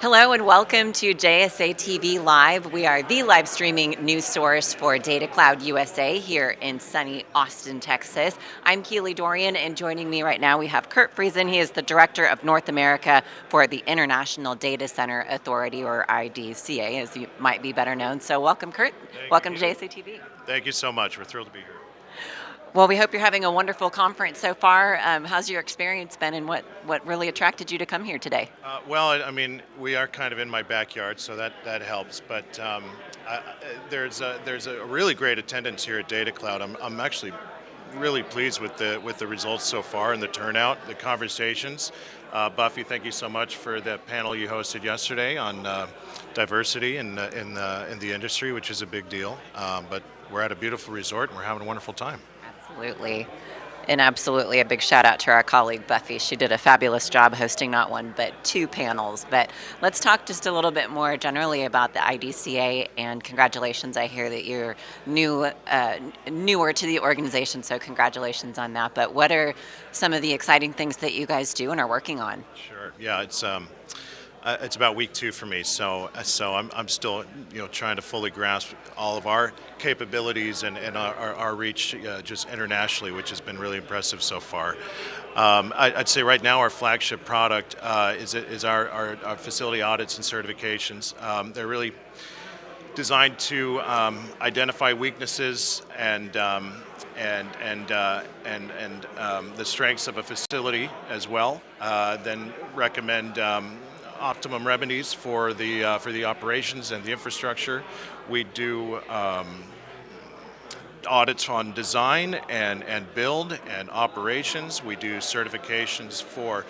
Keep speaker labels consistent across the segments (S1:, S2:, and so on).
S1: Hello and welcome to JSA TV Live. We are the live streaming news source for Data Cloud USA here in sunny Austin, Texas. I'm Keely Dorian and joining me right now we have Kurt Friesen. He is the Director of North America for the International Data Center Authority or IDCA as you might be better known. So welcome Kurt.
S2: Thank
S1: welcome
S2: you.
S1: to JSA TV.
S2: Thank you so much. We're thrilled to be here.
S1: Well, we hope you're having a wonderful conference so far. Um, how's your experience been and what, what really attracted you to come here today?
S2: Uh, well, I, mean, we are kind of in my backyard, so that, that helps. But um, I, there's, a, there's a really great attendance here at Data Cloud. I'm, I'm actually really pleased with the, with the results so far and the turnout, the conversations. Uh, Buffy, thank you so much for the panel you hosted yesterday on uh, diversity in, in, the, in the industry, which is a big deal. Um, but we're at a beautiful resort and we're having a wonderful time.
S1: Absolutely. And absolutely a big shout out to our colleague Buffy. She did a fabulous job hosting not one but two panels. But let's talk just a little bit more generally about the IDCA and congratulations. I hear that you're new, uh, newer to the organization, so congratulations on that. But what are some of the exciting things that you guys do and are working on?
S2: Sure. Yeah, it's um, uh, it's about week two for me, so uh, so I'm, I'm still you know trying to fully grasp all of our capabilities and, and our, our reach uh, just internationally, which has been really impressive so far. Um, I, would say right now our flagship product uh, is is our, our, our, facility audits and certifications. Um, they're really designed to um, identify weaknesses and um, and and uh, and and um, the strengths of a facility as well. Uh, then recommend um, optimum remedies for the uh, for the operations and the infrastructure. We do um, audits on design and, and build and operations. We do certifications for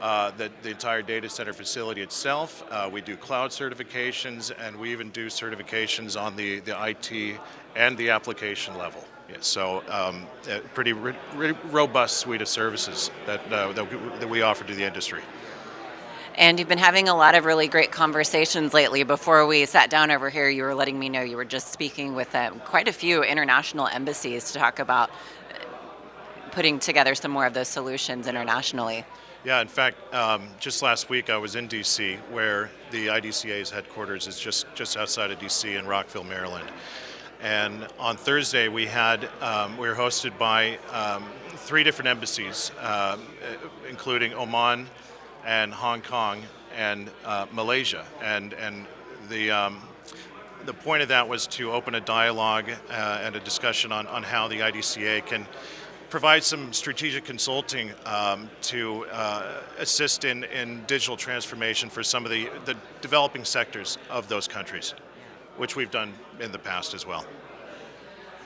S2: uh, the, the, entire data center facility itself. Uh, we do cloud certifications and we even do certifications on the, the IT and the application level. Yeah, so um, a pretty robust suite of services that, uh, that, we, that we offer to the industry.
S1: And you've been having a lot of really great conversations lately. Before we sat down over here, you were letting me know you were just speaking with um, quite a few international embassies to talk about uh, putting together some more of those solutions internationally.
S2: Yeah, in fact, um, just last week I was in DC, where the IDCA's headquarters is just, just outside of DC in Rockville, Maryland. And on Thursday we had, um, we were hosted by um, three different embassies, uh, including Oman, and Hong Kong and uh, Malaysia. And, and the, um, the point of that was to open a dialogue uh, and a discussion on, on how the IDCA can provide some strategic consulting um, to uh, assist in, in digital transformation for some of the, the developing sectors of those countries, which we've done in the past as well.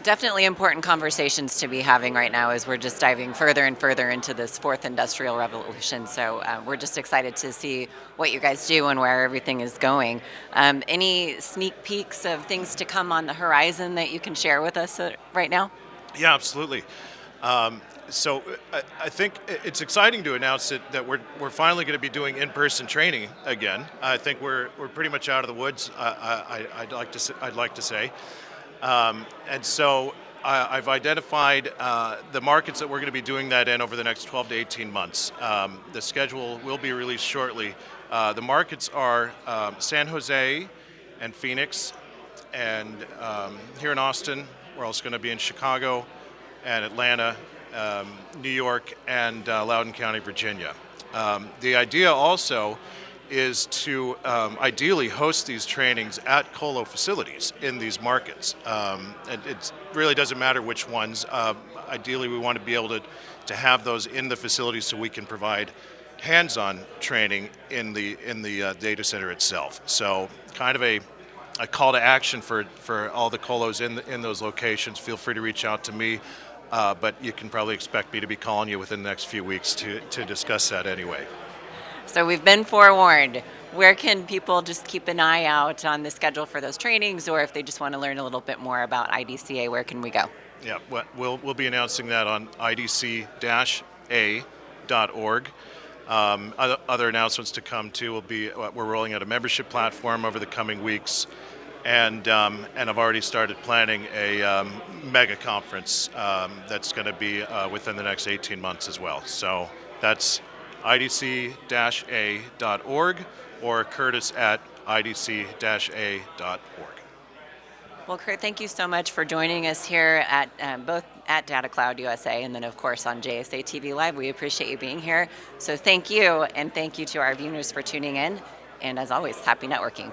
S1: Definitely important conversations to be having right now as we're just diving further and further into this fourth industrial revolution. So uh, we're just excited to see what you guys do and where everything is going. Um, any sneak peeks of things to come on the horizon that you can share with us uh, right now?
S2: Yeah, absolutely. Um, so I, I, think it's exciting to announce that, that we're, we're finally going to be doing in-person training again. I think we're, we're pretty much out of the woods, uh, I, would like to, I'd like to say. Um, and so I, have identified uh, the markets that we're going to be doing that in over the next 12 to 18 months. Um, the schedule will be released shortly. Uh, the markets are um, San Jose and Phoenix, and um, here in Austin, we're also going to be in Chicago and Atlanta, um, New York, and uh, Loudoun County, Virginia. Um, the idea also is to um, ideally host these trainings at colo facilities in these markets. Um, it, really doesn't matter which ones. Uh, ideally, we want to be able to, to have those in the facilities so we can provide hands-on training in the in the uh, data center itself. So, kind of a a call to action for for all the colos in the, in those locations. Feel free to reach out to me. Uh, but you can probably expect me to be calling you within the next few weeks to, to discuss that anyway.
S1: So we've been forewarned. Where can people just keep an eye out on the schedule for those trainings, or if they just want to learn a little bit more about IDCA, where can we go?
S2: Yeah, we'll, we'll be announcing that on idc-a.org. Um, other, announcements to come too will be uh, we're rolling out a membership platform over the coming weeks, and um, and I've already started planning a um, mega conference um, that's going to be uh, within the next 18 months as well. So that's idc-a.org or curtis at idc-a.org.
S1: Well, Kurt, thank you so much for joining us here at um, both at Data Cloud USA and then, of course, on JSA TV Live. We appreciate you being here. So, thank you, and thank you to our viewers for tuning in. And as always, happy networking.